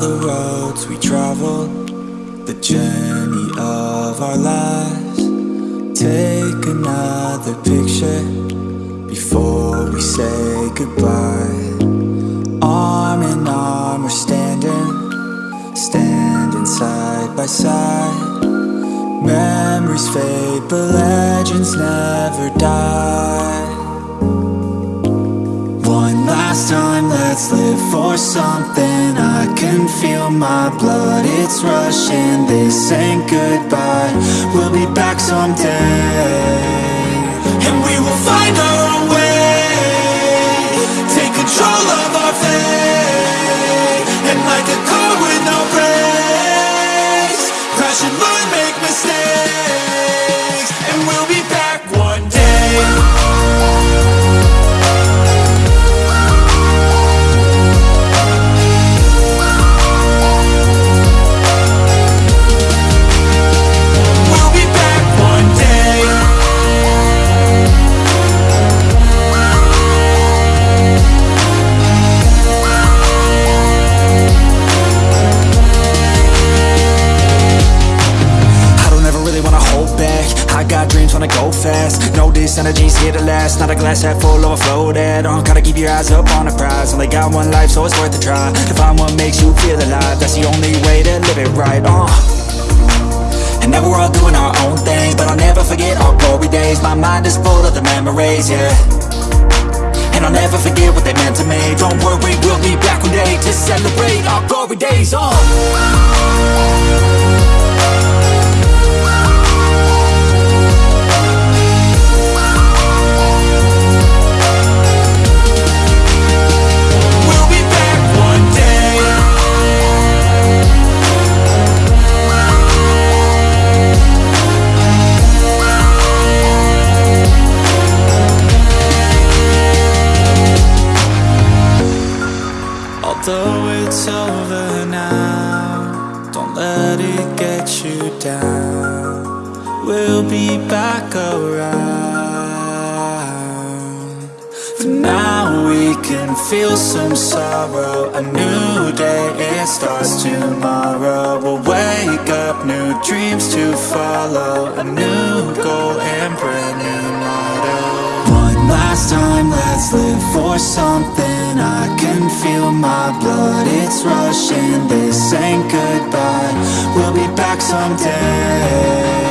the roads we traveled, the journey of our lives. Take another picture before we say goodbye. Arm in arm, we're standing, standing side by side. Memories fade, but legends never die. Let's live for something. I can feel my blood, it's rushing. This ain't goodbye. We'll be back someday. And we will find our this energy's here to last. Not a glass half full, overflow that uh, Gotta keep your eyes up on the prize. Only got one life, so it's worth a try To find what makes you feel alive. That's the only way to live it right, uh. And now we're all doing our own thing But I'll never forget our glory days. My mind is full of the memories, yeah. And I'll never forget what they meant to me. Don't worry, we'll be back one day To celebrate our glory days, uh Although it's over now, don't let it get you down. We'll be back around. For now, we can feel some sorrow. A new day, it starts tomorrow. We'll wake up, new dreams to follow. A new goal and brand new motto. Last time, let's live for something. I can feel my blood, it's rushing. This ain't goodbye. We'll be back someday.